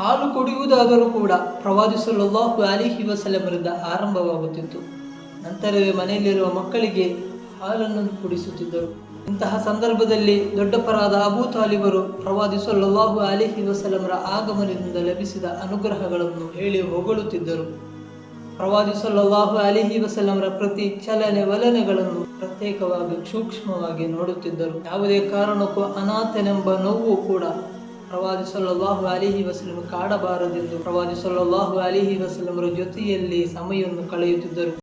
ಹಾಲು ಕುಡಿಯುವುದಾದರೂ ಕೂಡ ಪ್ರವಾದಿ ಸಲ್ಲಲ್ಲಾಹು ಅಲಿಹಿ ವಸಲಮರಿಂದ ಆರಂಭವಾಗುತ್ತಿತ್ತು. ನಂತರವೇ ಮನೆಯಲ್ಲಿರುವ ಮಕ್ಕಳಿಗೆ ಹಾಲನ್ನು ಕುಡಿಸುತ್ತಿದ್ದರು. ಇಂತಹ ಸಂದರ್ಭದಲ್ಲಿ ದೊಡ್ಡಪರಾದ ಅಬೂ ತಾಲಿಬರು ಪ್ರವಾದಿ ಸಲ್ಲಲ್ಲಾಹು ಅಲಿಹಿ ವಸಲಮರ ಆಗಮನದಿಂದ ಲಭಿಸಿದ ಅನುಗ್ರಹಗಳನ್ನು ಹೇಳಿ ಹೊಗಳುತ್ತಿದ್ದರು. ಪ್ರವಾದಿ ಸಲ್ಲಲ್ಲಾಹು ಅಲಿಹಿ ವಸಲಮರ ಪ್ರತಿ ಚಲನೆ ವಲನೆಗಳನ್ನು ಪ್ರತ್ಯೇಕವಾಗಿ ಸೂಕ್ಷ್ಮವಾಗಿ ನೋಡುತ್ತಿದ್ದರು. ಯಾವುದೇ ಕಾರಣಕ್ಕೂ ಅನಾಥನೆಂಬ ನೋವು ಕೂಡ ಪ್ರವಾದಿ ಸಲ್ಲಲ್ಲಾಹು ಅಲಿಹಿ ವಸಲಂ ಕಾಡಬಾರದೆಂದು ಪ್ರವಾದಿ ಸಲ್ಲಲ್ಲಾಹು ಅಲಿಹಿ ವಸಲಂರ ಜೊತೆಯಲ್ಲಿ ಸಮಯವನ್ನು ಕಳೆಯುತ್ತಿದ್ದರು.